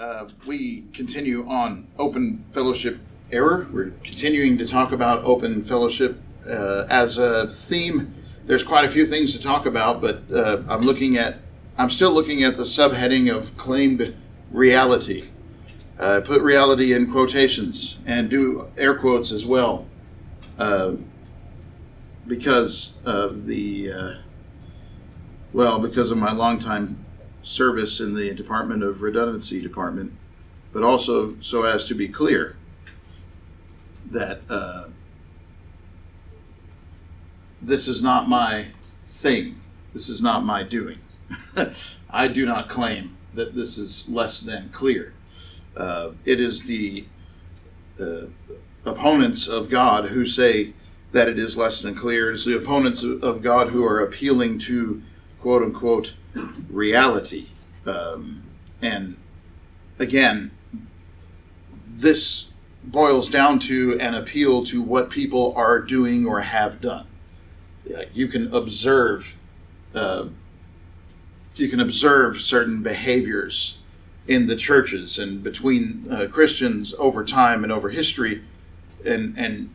Uh, we continue on open fellowship error. We're continuing to talk about open fellowship uh, as a theme. There's quite a few things to talk about, but uh, I'm looking at, I'm still looking at the subheading of claimed reality. Uh, put reality in quotations and do air quotes as well, uh, because of the, well, because of my longtime service in the Department of Redundancy Department, but also so as to be clear that uh, this is not my thing. This is not my doing. I do not claim that this is less than clear. Uh, it is the uh, opponents of God who say that it is less than clear. It's the opponents of God who are appealing to quote unquote reality. Um, and again, this boils down to an appeal to what people are doing or have done. You can observe, uh, you can observe certain behaviors in the churches and between uh, Christians over time and over history, and and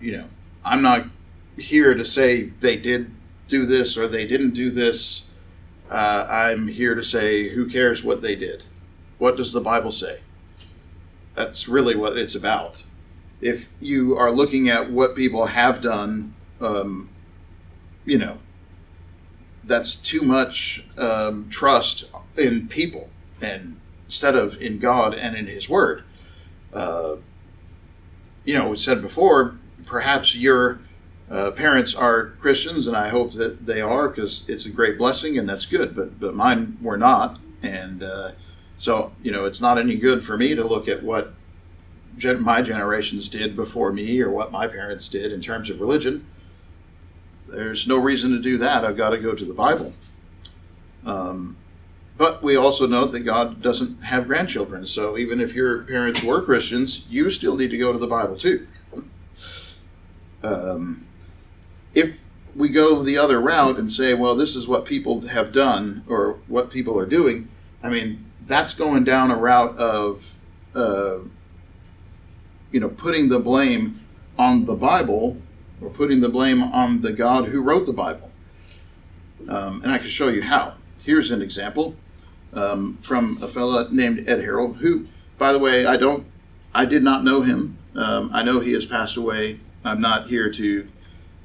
you know, I'm not here to say they did do this or they didn't do this. Uh, I'm here to say, who cares what they did? What does the Bible say? That's really what it's about. If you are looking at what people have done, um, you know, that's too much um, trust in people and instead of in God and in His Word. Uh, you know, we said before, perhaps you're uh, parents are Christians, and I hope that they are because it's a great blessing and that's good. But but mine were not, and uh, so you know it's not any good for me to look at what gen- my generations did before me or what my parents did in terms of religion. There's no reason to do that. I've got to go to the Bible. Um, but we also note that God doesn't have grandchildren. So even if your parents were Christians, you still need to go to the Bible too. Um, if we go the other route and say, well, this is what people have done or what people are doing, I mean, that's going down a route of, uh, you know, putting the blame on the Bible or putting the blame on the God who wrote the Bible. Um, and I can show you how. Here's an example um, from a fellow named Ed Harrell, who, by the way, I don't, I did not know him. Um, I know he has passed away. I'm not here to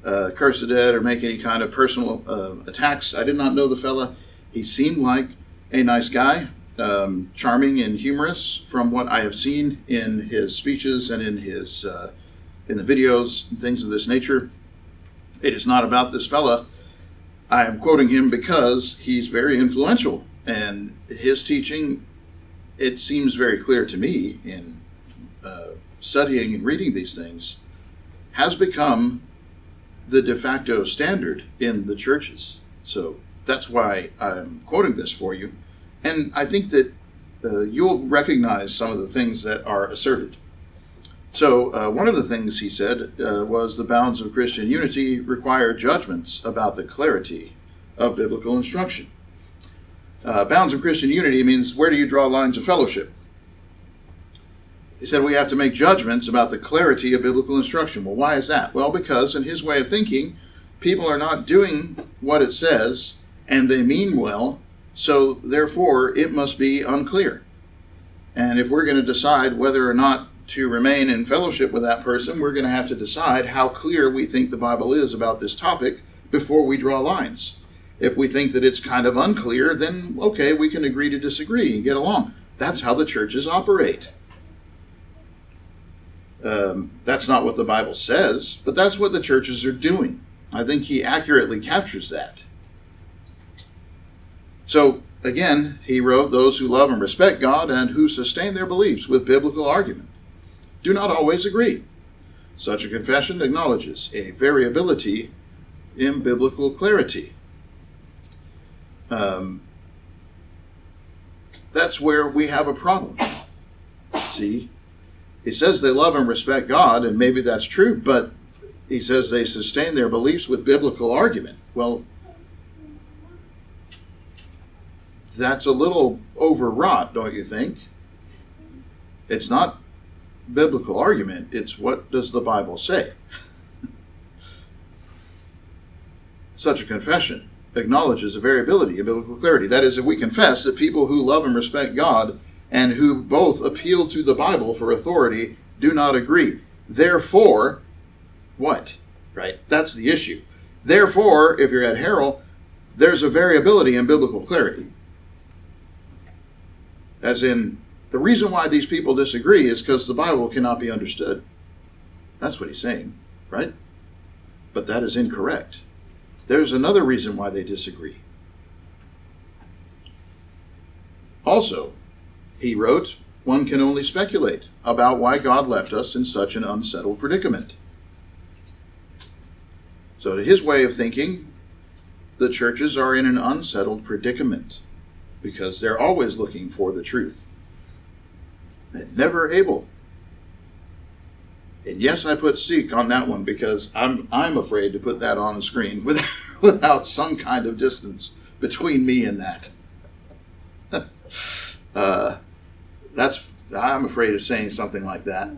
uh, curse the dead or make any kind of personal uh, attacks. I did not know the fella. He seemed like a nice guy, um, charming and humorous from what I have seen in his speeches and in his uh, in the videos and things of this nature. It is not about this fella. I am quoting him because he's very influential and his teaching. It seems very clear to me in uh, studying and reading these things has become the de facto standard in the churches. So that's why I'm quoting this for you. And I think that uh, you'll recognize some of the things that are asserted. So, uh, one of the things he said uh, was the bounds of Christian unity require judgments about the clarity of biblical instruction. Uh, bounds of Christian unity means where do you draw lines of fellowship? He said we have to make judgments about the clarity of biblical instruction. Well, why is that? Well, because in his way of thinking, people are not doing what it says and they mean well, so therefore it must be unclear. And if we're going to decide whether or not to remain in fellowship with that person, we're going to have to decide how clear we think the Bible is about this topic before we draw lines. If we think that it's kind of unclear, then okay, we can agree to disagree and get along. That's how the churches operate. Um, that's not what the Bible says, but that's what the churches are doing. I think he accurately captures that. So, again, he wrote, Those who love and respect God and who sustain their beliefs with biblical argument do not always agree. Such a confession acknowledges a variability in biblical clarity. Um, that's where we have a problem. See, he says they love and respect God, and maybe that's true, but he says they sustain their beliefs with biblical argument. Well, that's a little overwrought, don't you think? It's not biblical argument, it's what does the Bible say? Such a confession acknowledges a variability in biblical clarity. That is, if we confess that people who love and respect God and who both appeal to the Bible for authority do not agree. Therefore, what? Right? That's the issue. Therefore, if you're Ed Harrell, there's a variability in biblical clarity. As in, the reason why these people disagree is because the Bible cannot be understood. That's what he's saying, right? But that is incorrect. There's another reason why they disagree. Also, he wrote, one can only speculate about why God left us in such an unsettled predicament. So, to his way of thinking, the churches are in an unsettled predicament because they're always looking for the truth. They're never able and yes, I put seek on that one because I'm I'm afraid to put that on the screen without, without some kind of distance between me and that. uh, that's I'm afraid of saying something like that.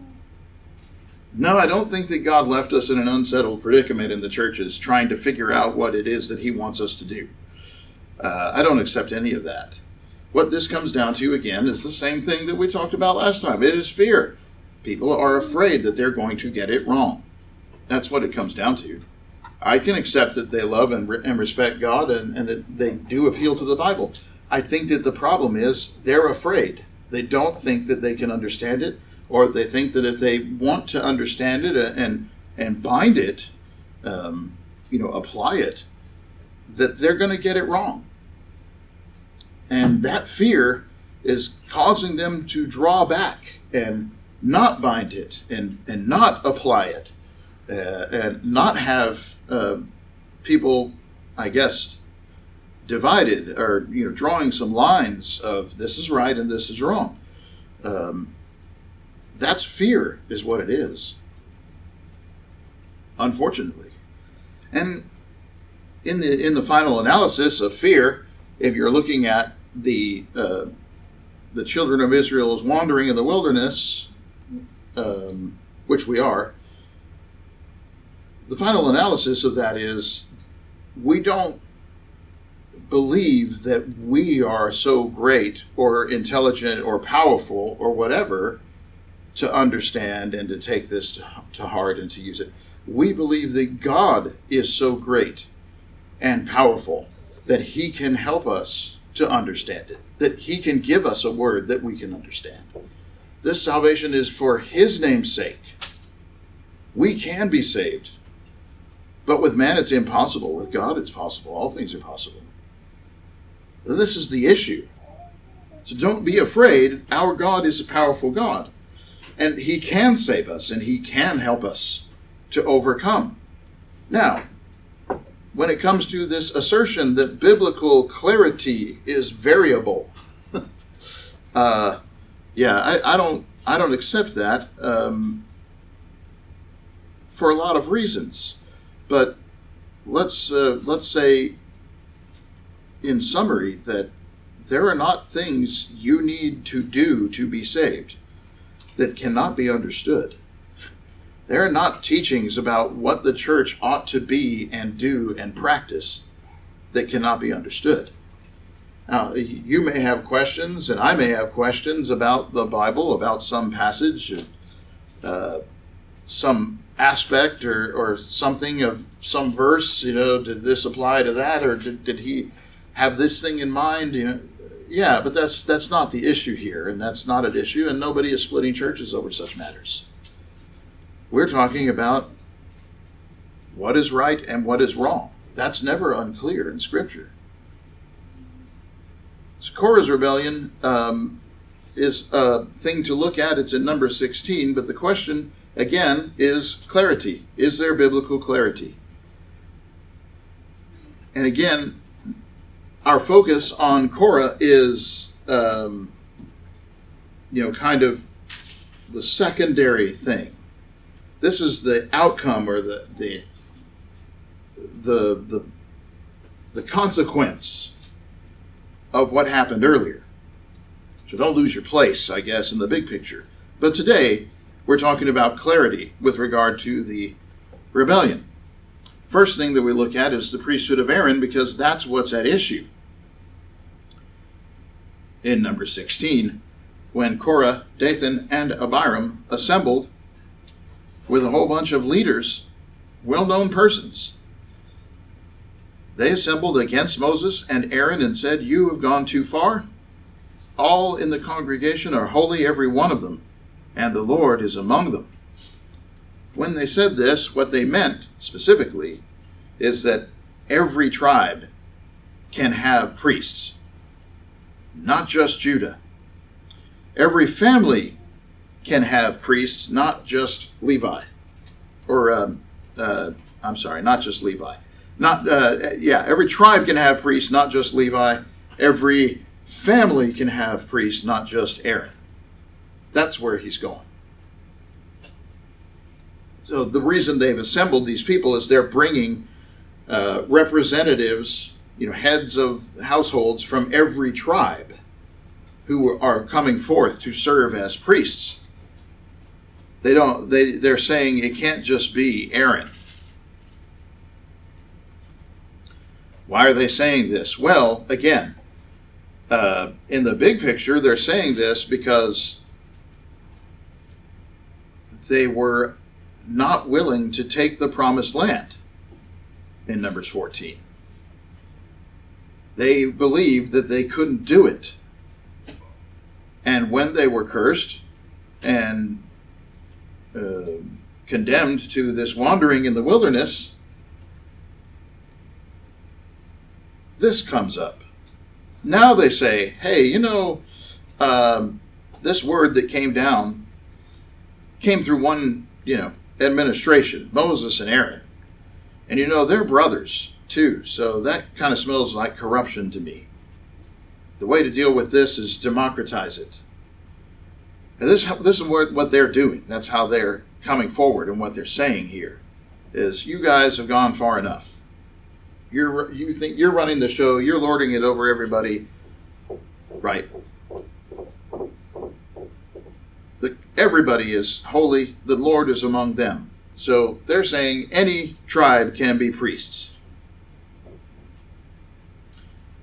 No, I don't think that God left us in an unsettled predicament in the churches trying to figure out what it is that He wants us to do. Uh, I don't accept any of that. What this comes down to, again, is the same thing that we talked about last time it is fear. People are afraid that they're going to get it wrong. That's what it comes down to. I can accept that they love and, re- and respect God and, and that they do appeal to the Bible. I think that the problem is they're afraid. They don't think that they can understand it, or they think that if they want to understand it and and bind it, um, you know, apply it, that they're going to get it wrong. And that fear is causing them to draw back and not bind it and, and not apply it uh, and not have uh, people, I guess, divided or you know drawing some lines of this is right and this is wrong. Um, that's fear, is what it is. Unfortunately, and in the in the final analysis of fear, if you're looking at the uh, the children of Israel Israel's wandering in the wilderness, um, which we are, the final analysis of that is we don't believe that we are so great or intelligent or powerful or whatever to understand and to take this to, to heart and to use it. We believe that God is so great and powerful that He can help us to understand it, that He can give us a word that we can understand. This salvation is for His name's sake. We can be saved. But with man, it's impossible. With God, it's possible. All things are possible. This is the issue. So don't be afraid. Our God is a powerful God. And He can save us and He can help us to overcome. Now, when it comes to this assertion that biblical clarity is variable, uh, yeah, I, I don't I don't accept that um, for a lot of reasons. But let's uh, let's say, in summary, that there are not things you need to do to be saved that cannot be understood. There are not teachings about what the church ought to be and do and practice that cannot be understood. Now, you may have questions, and I may have questions about the Bible, about some passage, uh, some aspect, or, or something of some verse. You know, did this apply to that, or did, did he have this thing in mind? You know, yeah, but that's that's not the issue here, and that's not an issue, and nobody is splitting churches over such matters. We're talking about what is right and what is wrong. That's never unclear in Scripture. So Korah's rebellion um, is a thing to look at. It's in number 16, but the question, again, is clarity. Is there biblical clarity? And again, our focus on Korah is, um, you know, kind of the secondary thing. This is the outcome or the the the the, the consequence of what happened earlier. So don't lose your place, I guess, in the big picture. But today, we're talking about clarity with regard to the rebellion. First thing that we look at is the priesthood of Aaron because that's what's at issue. In number 16, when Korah, Dathan, and Abiram assembled with a whole bunch of leaders, well known persons, they assembled against Moses and Aaron and said, You have gone too far. All in the congregation are holy, every one of them, and the Lord is among them. When they said this, what they meant specifically is that every tribe can have priests, not just Judah. Every family can have priests, not just Levi. Or, um, uh, I'm sorry, not just Levi. Not, uh, yeah, every tribe can have priests, not just Levi. Every family can have priests, not just Aaron. That's where he's going. So the reason they've assembled these people is they're bringing uh, representatives, you know, heads of households from every tribe who are coming forth to serve as priests. They don't. They they're saying it can't just be Aaron. Why are they saying this? Well, again, uh, in the big picture, they're saying this because they were not willing to take the promised land in Numbers 14. They believed that they couldn't do it. And when they were cursed and uh, condemned to this wandering in the wilderness, this comes up. Now they say, hey, you know, um, this word that came down came through one, you know, administration, Moses and Aaron. And you know, they're brothers too, so that kind of smells like corruption to me. The way to deal with this is democratize it. And this, this is what they're doing. That's how they're coming forward and what they're saying here is you guys have gone far enough. You're you think you're running the show, you're lording it over everybody. Right. The, everybody is holy, the Lord is among them. So they're saying any tribe can be priests.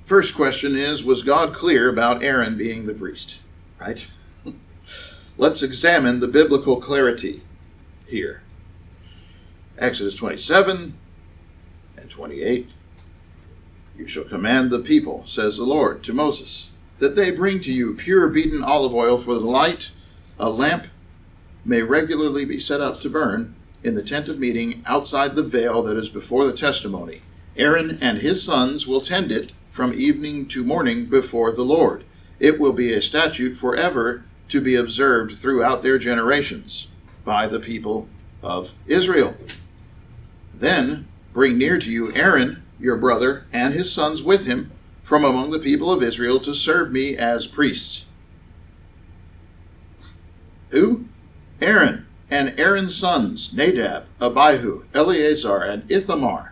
First question is Was God clear about Aaron being the priest? Right? Let's examine the biblical clarity here. Exodus 27 and 28. You shall command the people, says the Lord to Moses, that they bring to you pure beaten olive oil for the light, a lamp may regularly be set up to burn in the tent of meeting outside the veil that is before the testimony. Aaron and his sons will tend it from evening to morning before the Lord. It will be a statute forever to be observed throughout their generations by the people of Israel. Then bring near to you Aaron, your brother, and his sons with him from among the people of Israel to serve me as priests. Who? Aaron and Aaron's sons, Nadab, Abihu, Eleazar, and Ithamar.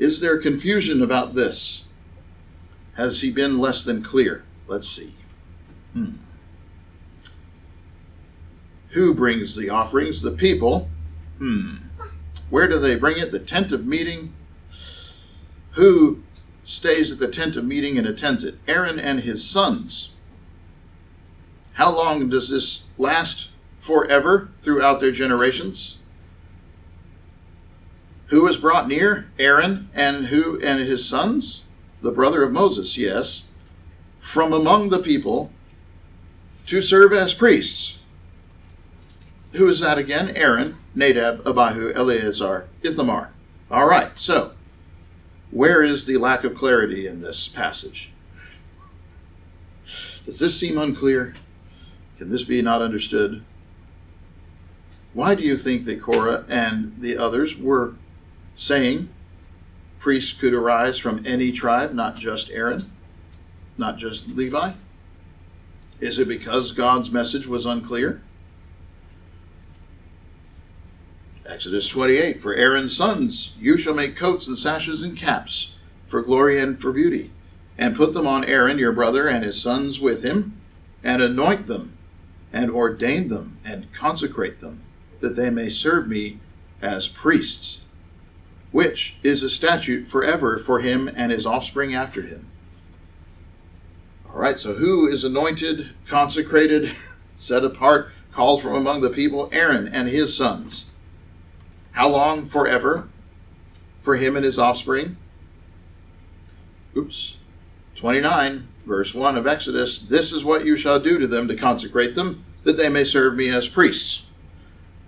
Is there confusion about this? Has he been less than clear? Let's see. Hmm. Who brings the offerings? The people. Hmm. Where do they bring it? The tent of meeting. Who stays at the tent of meeting and attends it? Aaron and his sons. How long does this last? Forever throughout their generations? Who was brought near? Aaron and who and his sons? The brother of Moses, yes. From among the people to serve as priests. Who is that again? Aaron, Nadab, Abihu, Eleazar, Ithamar. All right, so where is the lack of clarity in this passage? Does this seem unclear? Can this be not understood? Why do you think that Korah and the others were saying priests could arise from any tribe, not just Aaron, not just Levi? Is it because God's message was unclear? Exodus 28 For Aaron's sons, you shall make coats and sashes and caps for glory and for beauty, and put them on Aaron your brother and his sons with him, and anoint them and ordain them and consecrate them, that they may serve me as priests, which is a statute forever for him and his offspring after him. All right, so who is anointed, consecrated, set apart, called from among the people? Aaron and his sons. How long? Forever. For him and his offspring. Oops. 29, verse 1 of Exodus This is what you shall do to them to consecrate them, that they may serve me as priests.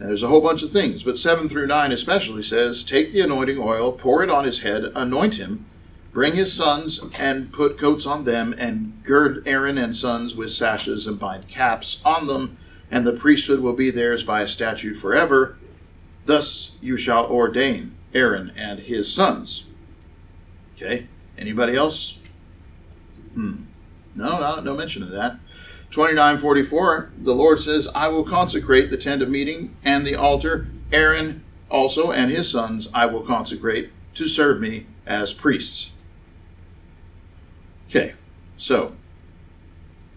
There's a whole bunch of things, but 7 through 9 especially says Take the anointing oil, pour it on his head, anoint him, bring his sons, and put coats on them, and gird Aaron and sons with sashes, and bind caps on them, and the priesthood will be theirs by a statute forever. Thus you shall ordain Aaron and his sons. Okay, anybody else? Hmm. No, no, no mention of that. 2944, the Lord says, I will consecrate the tent of meeting and the altar. Aaron also and his sons I will consecrate to serve me as priests. Okay, so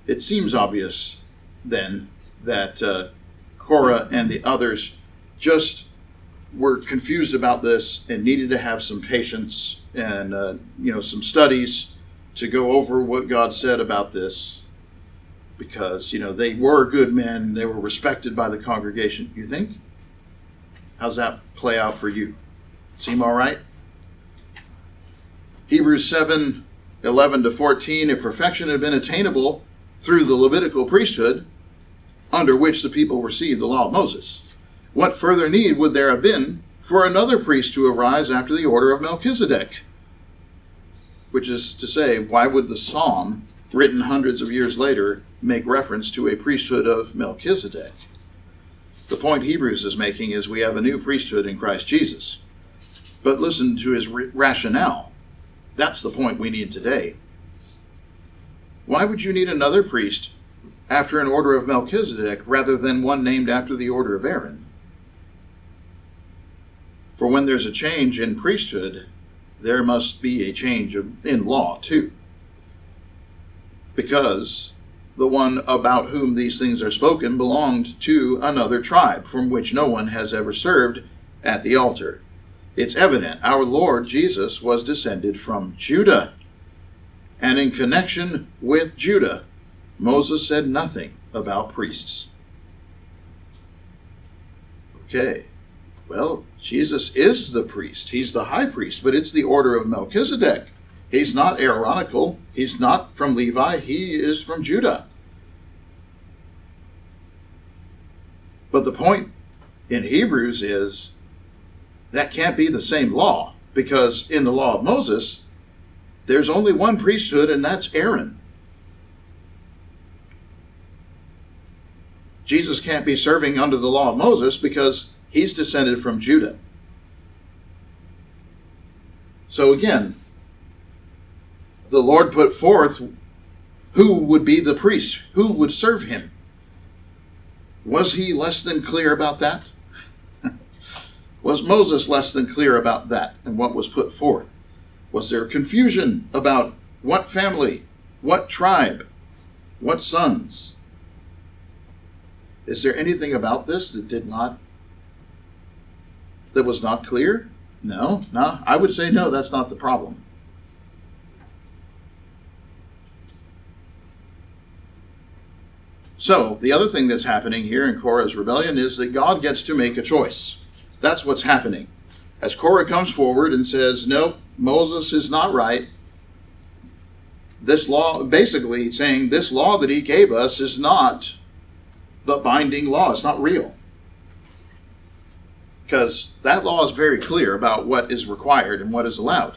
it seems obvious then that uh, Korah and the others just were confused about this and needed to have some patience and uh, you know some studies to go over what God said about this because you know they were good men they were respected by the congregation. You think? How's that play out for you? Seem all right? Hebrews 7 11 to 14 if perfection had been attainable through the levitical priesthood under which the people received the law of moses what further need would there have been for another priest to arise after the order of melchizedek? Which is to say why would the psalm written hundreds of years later make reference to a priesthood of Melchizedek. The point Hebrews is making is we have a new priesthood in Christ Jesus. But listen to his rationale. That's the point we need today. Why would you need another priest after an order of Melchizedek rather than one named after the order of Aaron? For when there's a change in priesthood, there must be a change in law too. Because the one about whom these things are spoken belonged to another tribe from which no one has ever served at the altar. It's evident our Lord Jesus was descended from Judah. And in connection with Judah, Moses said nothing about priests. Okay, well, Jesus is the priest. He's the high priest, but it's the order of Melchizedek. He's not Aaronical. He's not from Levi. He is from Judah. But the point in Hebrews is that can't be the same law because in the law of Moses, there's only one priesthood, and that's Aaron. Jesus can't be serving under the law of Moses because he's descended from Judah. So again, the Lord put forth who would be the priest, who would serve him. Was he less than clear about that? was Moses less than clear about that and what was put forth? Was there confusion about what family, what tribe, what sons? Is there anything about this that did not that was not clear? No, no. I would say no, that's not the problem. So, the other thing that's happening here in Korah's rebellion is that God gets to make a choice. That's what's happening. As Korah comes forward and says, No, Moses is not right, this law, basically saying this law that he gave us is not the binding law, it's not real. Because that law is very clear about what is required and what is allowed.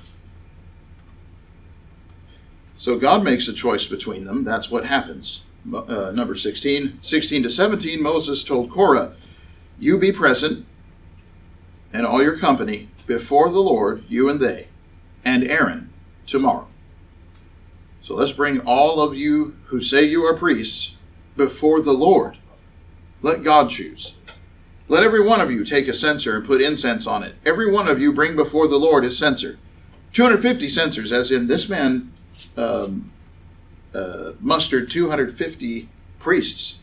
So God makes a choice between them. That's what happens uh, number 16. 16 to 17, Moses told Korah, You be present and all your company before the Lord, you and they, and Aaron, tomorrow. So let's bring all of you who say you are priests before the Lord. Let God choose. Let every one of you take a censer and put incense on it. Every one of you bring before the Lord his censer. 250 censers, as in this man um, uh, mustered 250 priests.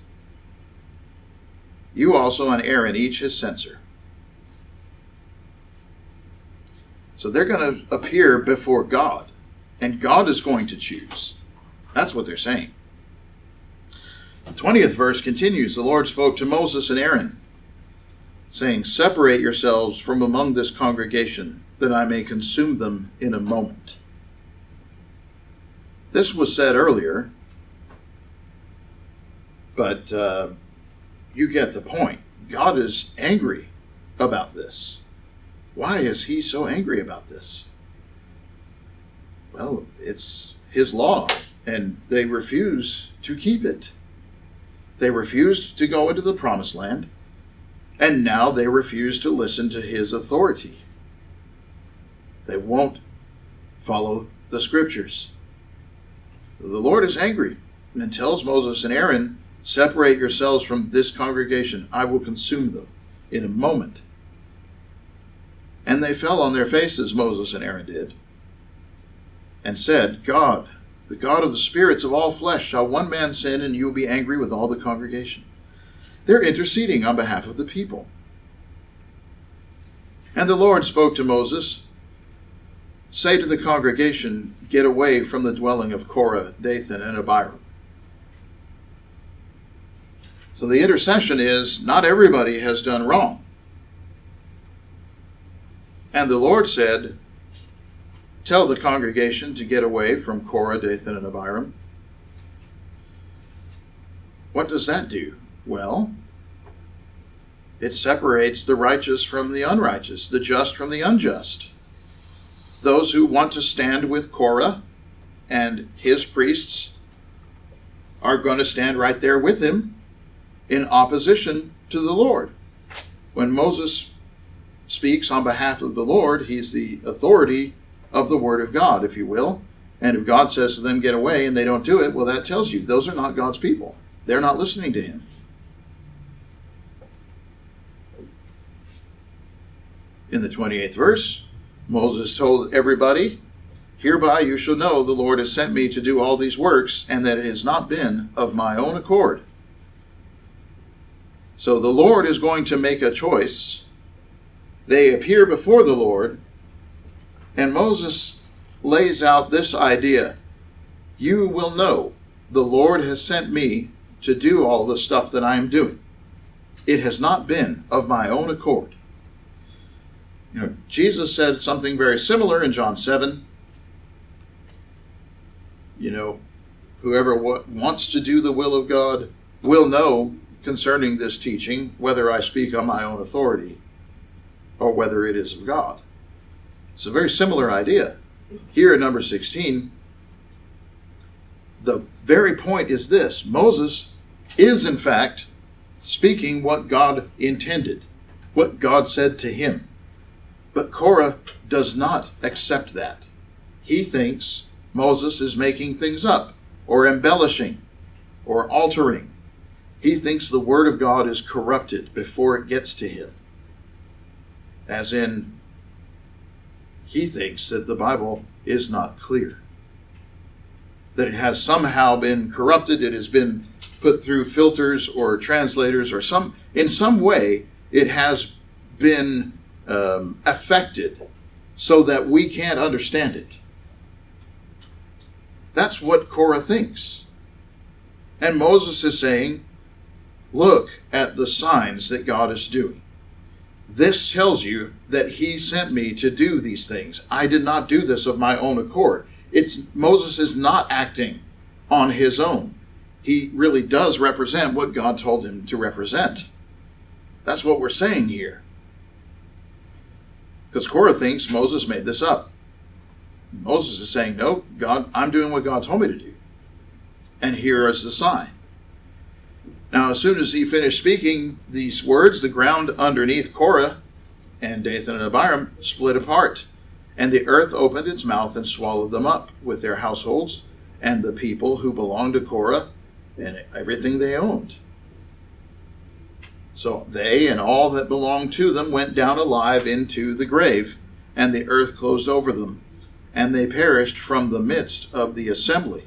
You also and Aaron, each his censer. So they're going to appear before God, and God is going to choose. That's what they're saying. The 20th verse continues The Lord spoke to Moses and Aaron, saying, Separate yourselves from among this congregation, that I may consume them in a moment. This was said earlier, but uh, you get the point. God is angry about this. Why is he so angry about this? Well, it's his law, and they refuse to keep it. They refused to go into the promised land, and now they refuse to listen to his authority. They won't follow the scriptures. The Lord is angry and tells Moses and Aaron, Separate yourselves from this congregation. I will consume them in a moment. And they fell on their faces, Moses and Aaron did, and said, God, the God of the spirits of all flesh, shall one man sin and you will be angry with all the congregation? They're interceding on behalf of the people. And the Lord spoke to Moses Say to the congregation, Get away from the dwelling of Korah, Dathan, and Abiram. So the intercession is not everybody has done wrong. And the Lord said, Tell the congregation to get away from Korah, Dathan, and Abiram. What does that do? Well, it separates the righteous from the unrighteous, the just from the unjust those who want to stand with Korah and his priests are going to stand right there with him in opposition to the Lord. When Moses speaks on behalf of the Lord, he's the authority of the Word of God, if you will. And if God says to them, get away, and they don't do it, well, that tells you those are not God's people. They're not listening to him. In the 28th verse, Moses told everybody, Hereby you shall know the Lord has sent me to do all these works, and that it has not been of my own accord. So the Lord is going to make a choice. They appear before the Lord, and Moses lays out this idea You will know the Lord has sent me to do all the stuff that I am doing. It has not been of my own accord. Know, Jesus said something very similar in John 7. You know, whoever wants to do the will of God will know concerning this teaching whether I speak on my own authority or whether it is of God. It's a very similar idea. Here in number 16, the very point is this Moses is, in fact, speaking what God intended, what God said to him. But Korah does not accept that. He thinks Moses is making things up, or embellishing, or altering. He thinks the Word of God is corrupted before it gets to him. As in, he thinks that the Bible is not clear. That it has somehow been corrupted, it has been put through filters or translators, or some in some way it has been um, affected so that we can't understand it. That's what Korah thinks. And Moses is saying, Look at the signs that God is doing. This tells you that he sent me to do these things. I did not do this of my own accord. It's Moses is not acting on his own. He really does represent what God told him to represent. That's what we're saying here. Because Korah thinks Moses made this up. Moses is saying, No, God, I'm doing what God told me to do. And here is the sign. Now, as soon as he finished speaking these words, the ground underneath Korah and Dathan and Abiram split apart, and the earth opened its mouth and swallowed them up with their households and the people who belonged to Korah and everything they owned. So they and all that belonged to them went down alive into the grave, and the earth closed over them, and they perished from the midst of the assembly.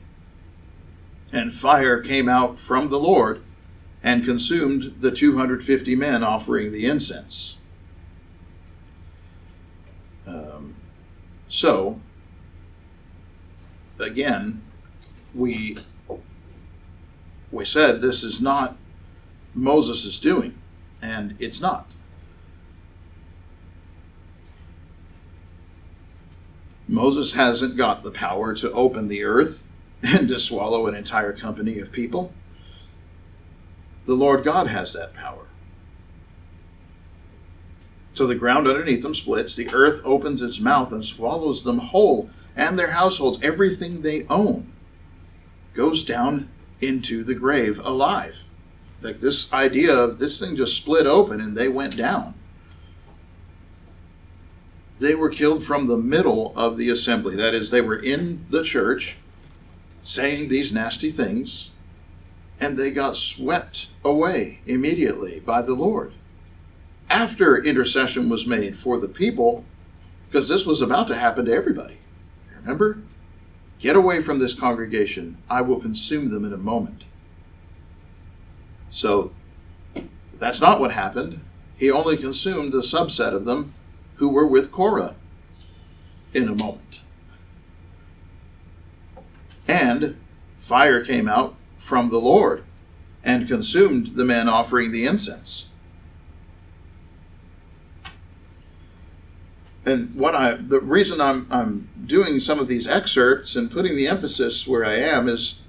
And fire came out from the Lord and consumed the 250 men offering the incense. Um, so, again, we we said this is not Moses' is doing, and it's not. Moses hasn't got the power to open the earth and to swallow an entire company of people. The Lord God has that power. So the ground underneath them splits, the earth opens its mouth and swallows them whole, and their households, everything they own, goes down into the grave alive. Like this idea of this thing just split open and they went down. They were killed from the middle of the assembly. That is, they were in the church saying these nasty things, and they got swept away immediately by the Lord. After intercession was made for the people, because this was about to happen to everybody. Remember? Get away from this congregation. I will consume them in a moment. So that's not what happened. He only consumed the subset of them who were with Korah in a moment. And fire came out from the Lord and consumed the men offering the incense. And what I the reason I'm I'm doing some of these excerpts and putting the emphasis where I am is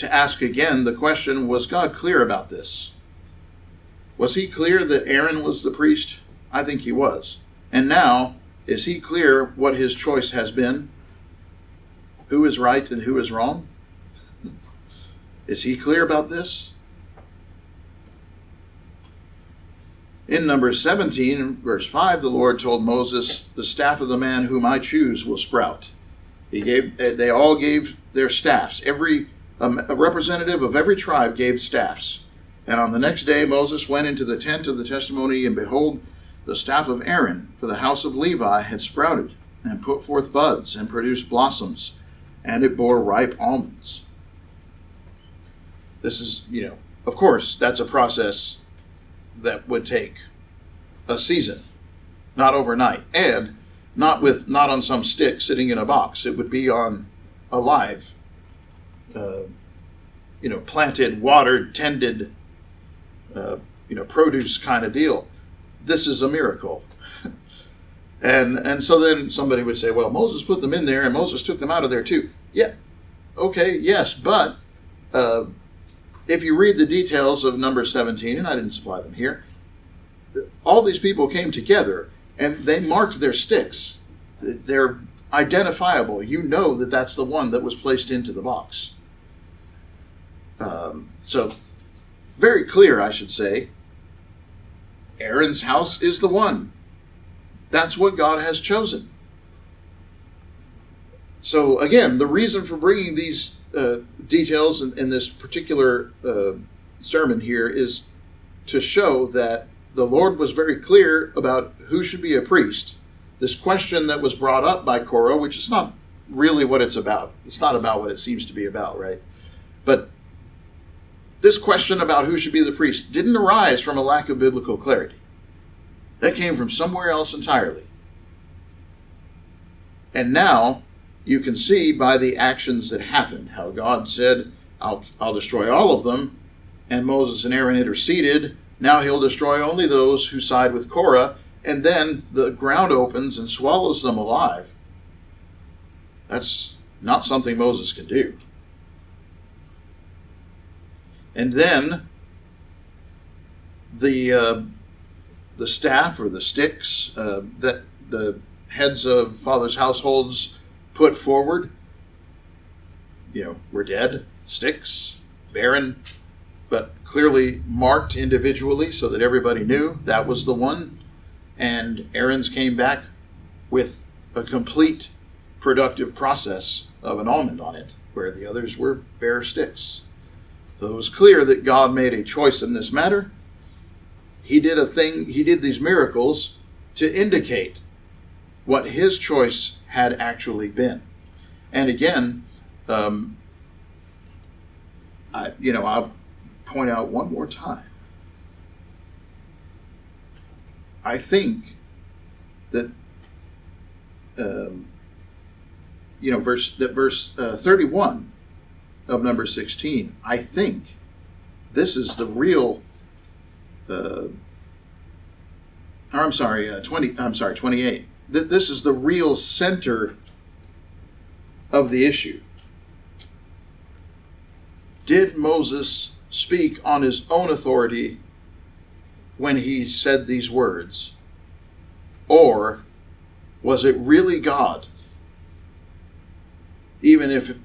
to ask again the question was God clear about this? Was he clear that Aaron was the priest? I think he was. And now, is he clear what his choice has been? Who is right and who is wrong? Is he clear about this? In Numbers 17, verse 5, the Lord told Moses, The staff of the man whom I choose will sprout. He gave, they all gave their staffs. Every um, a representative of every tribe gave staffs. And on the next day Moses went into the tent of the testimony, and behold, the staff of Aaron for the house of Levi had sprouted, and put forth buds, and produced blossoms, and it bore ripe almonds. This is, you know, of course, that's a process that would take a season, not overnight, and not with not on some stick sitting in a box. It would be on a live, uh, you know, planted, watered, tended, uh, you know, produce kind of deal. This is a miracle. and and so then somebody would say, well, Moses put them in there, and Moses took them out of there too. Yeah, okay, yes, but uh, if you read the details of number 17, and I didn't supply them here, all these people came together and they marked their sticks. They're identifiable. You know that that's the one that was placed into the box. Um, so, very clear, I should say. Aaron's house is the one. That's what God has chosen. So, again, the reason for bringing these uh, details in, in, this particular uh, sermon here is to show that the Lord was very clear about who should be a priest. This question that was brought up by Korah, which is not really what it's about. It's not about what it seems to be about, right? But this question about who should be the priest didn't arise from a lack of biblical clarity. That came from somewhere else entirely. And now you can see by the actions that happened how God said, I'll, I'll destroy all of them. And Moses and Aaron interceded. Now he'll destroy only those who side with Korah. And then the ground opens and swallows them alive. That's not something Moses can do. And then the uh, the staff or the sticks uh, that the heads of fathers' households put forward, you know, were dead, sticks, barren, but clearly marked individually so that everybody knew that was the one. And Aaron's came back with a complete productive process of an almond on it, where the others were bare sticks. It was clear that God made a choice in this matter. He did a thing, he did these miracles to indicate what his choice had actually been. And again, um, I, you know, I'll point out one more time. I think that um, you know verse that verse uh, 31 of number 16 i think this is the real uh, or i'm sorry uh, 20 i'm sorry 28 Th- this is the real center of the issue. Did moses speak on his own authority when he said these words? Or was it really god? Even if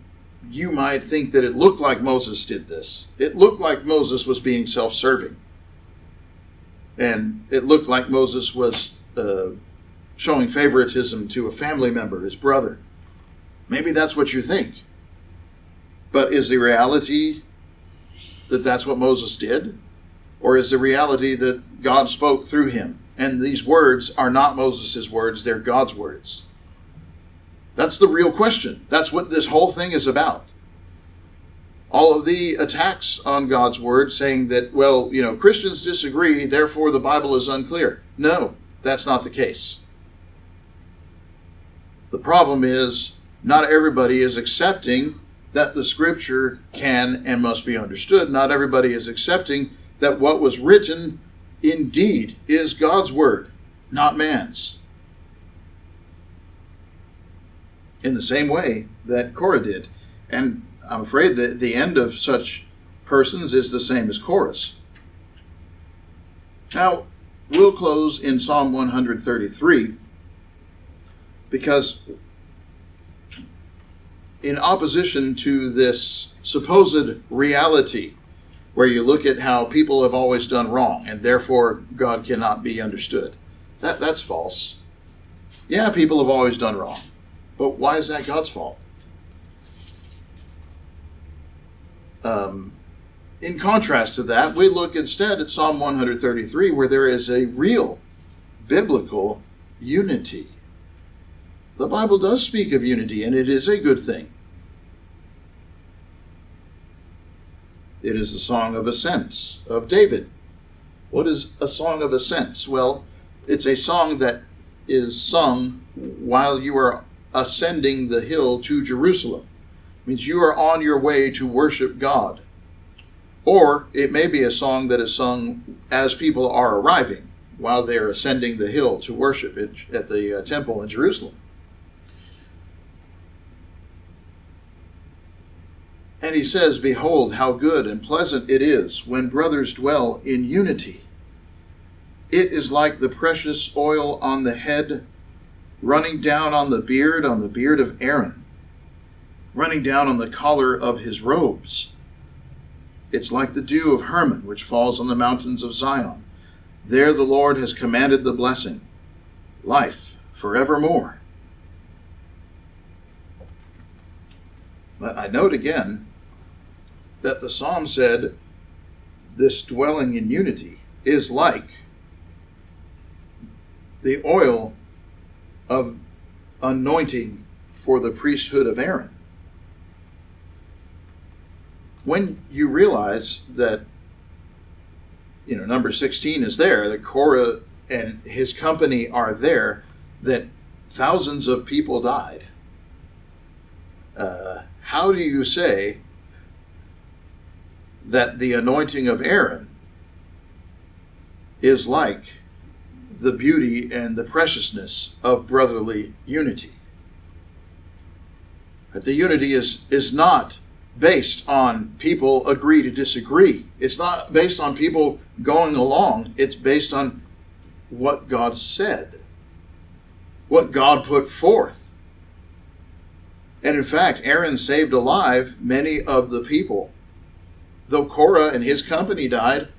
you might think that it looked like Moses did this. It looked like Moses was being self serving. And it looked like Moses was uh, showing favoritism to a family member, his brother. Maybe that's what you think. But is the reality that that's what Moses did? Or is the reality that God spoke through him? And these words are not Moses' words, they're God's words. That's the real question. That's what this whole thing is about. All of the attacks on God's word saying that, well, you know, Christians disagree, therefore the Bible is unclear. No, that's not the case. The problem is not everybody is accepting that the scripture can and must be understood. Not everybody is accepting that what was written indeed is God's word, not man's. In the same way that Korah did. And I'm afraid that the end of such persons is the same as Korah's. Now, we'll close in Psalm 133 because, in opposition to this supposed reality where you look at how people have always done wrong and therefore God cannot be understood, that, that's false. Yeah, people have always done wrong. But why is that God's fault? Um, in contrast to that, we look instead at Psalm 133, where there is a real biblical unity. The Bible does speak of unity, and it is a good thing. It is the song of ascents of David. What is a song of ascents? Well, it's a song that is sung while you are ascending the hill to Jerusalem. It means you are on your way to worship God. Or it may be a song that is sung as people are arriving while they are ascending the hill to worship at the uh, temple in Jerusalem. And he says, Behold, how good and pleasant it is when brothers dwell in unity. It is like the precious oil on the head running down on the beard, on the beard of Aaron, running down on the collar of his robes. It's like the dew of Hermon, which falls on the mountains of Zion. There the Lord has commanded the blessing, life forevermore. But I note again that the psalm said this dwelling in unity is like the oil of anointing for the priesthood of Aaron. When you realize that, you know, number 16 is there, that Korah and his company are there, that thousands of people died, uh, how do you say that the anointing of Aaron is like the beauty and the preciousness of brotherly unity. But the unity is, is not based on people agree to disagree. It's not based on people going along. It's based on what God said, what God put forth. And in fact, Aaron saved alive many of the people. Though Korah and his company died,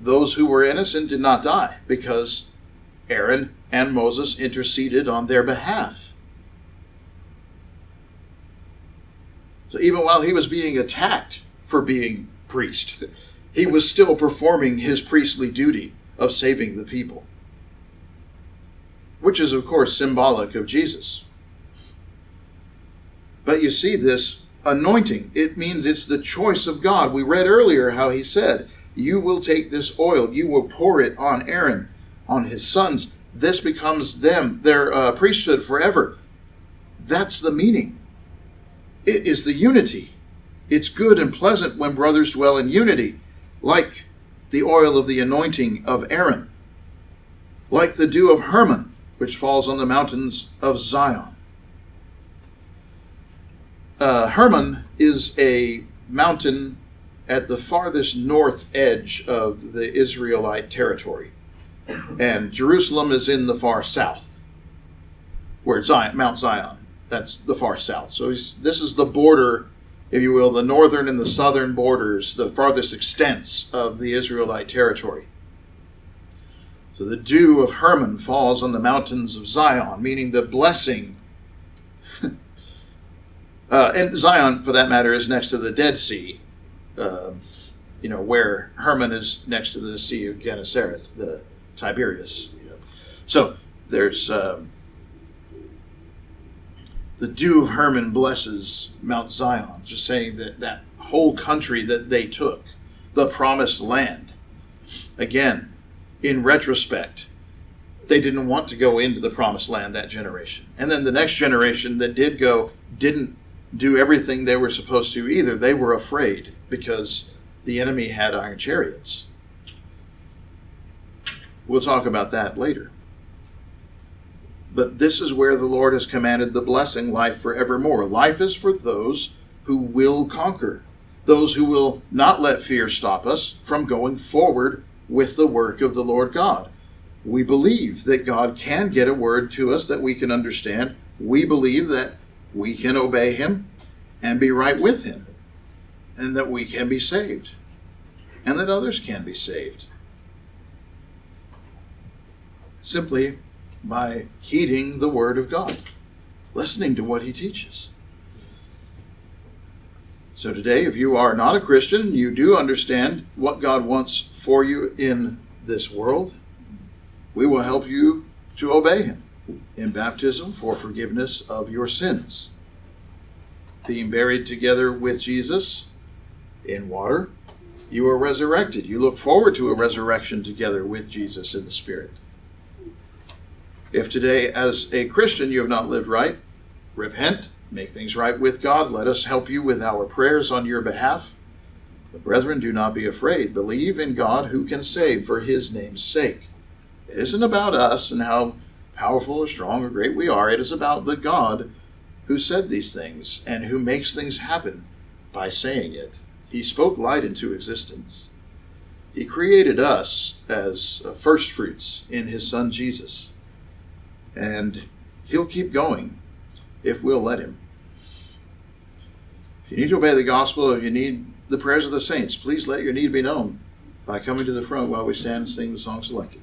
those who were innocent did not die because Aaron and Moses interceded on their behalf. So even while he was being attacked for being priest, he was still performing his priestly duty of saving the people, which is, of course, symbolic of Jesus. But you see this anointing. It means it's the choice of God. We read earlier how he said, You will take this oil, you will pour it on Aaron, on his sons. This becomes them, their uh, priesthood forever. That's the meaning. It is the unity. It's good and pleasant when brothers dwell in unity, like the oil of the anointing of Aaron, like the dew of Hermon, which falls on the mountains of Zion. Uh, Hermon is a mountain at the farthest north edge of the Israelite territory. And Jerusalem is in the far south, where Zion, Mount Zion, that's the far south. So this is the border, if you will, the northern and the southern borders, the farthest extents of the Israelite territory. So the dew of Hermon falls on the mountains of Zion, meaning the blessing uh, and Zion, for that matter, is next to the Dead Sea, uh, you know, where Hermon is next to the Sea of Gennesaret, the You know. So there's um, the dew of Hermon blesses Mount Zion, just saying that that whole country that they took, the promised land. Again, in retrospect, they didn't want to go into the promised land that generation. And then the next generation that did go didn't do everything they were supposed to either. They were afraid because the enemy had iron chariots. We'll talk about that later. But this is where the Lord has commanded the blessing, life forevermore. Life is for those who will conquer, those who will not let fear stop us from going forward with the work of the Lord God. We believe that God can get a word to us that we can understand. We believe that we can obey him and be right with him, and that we can be saved, and that others can be saved. Simply by heeding the word of God, listening to what he teaches. So today, if you are not a Christian, you do understand what God wants for you in this world, we will help you to obey him in baptism for forgiveness of your sins. Being buried together with Jesus in water, you are resurrected. You look forward to a resurrection together with Jesus in the Spirit. If today, as a Christian, you have not lived right, repent, make things right with God. Let us help you with our prayers on your behalf. But brethren, do not be afraid. Believe in God who can save for his name's sake. It isn't about us and how powerful or strong or great we are. It is about the God who said these things and who makes things happen by saying it. He spoke light into existence. He created us as uh, first fruits in his son Jesus. And he'll keep going if we'll let him. If you need to obey the gospel, if you need the prayers of the saints, please let your need be known by coming to the front while we stand and sing the song selected.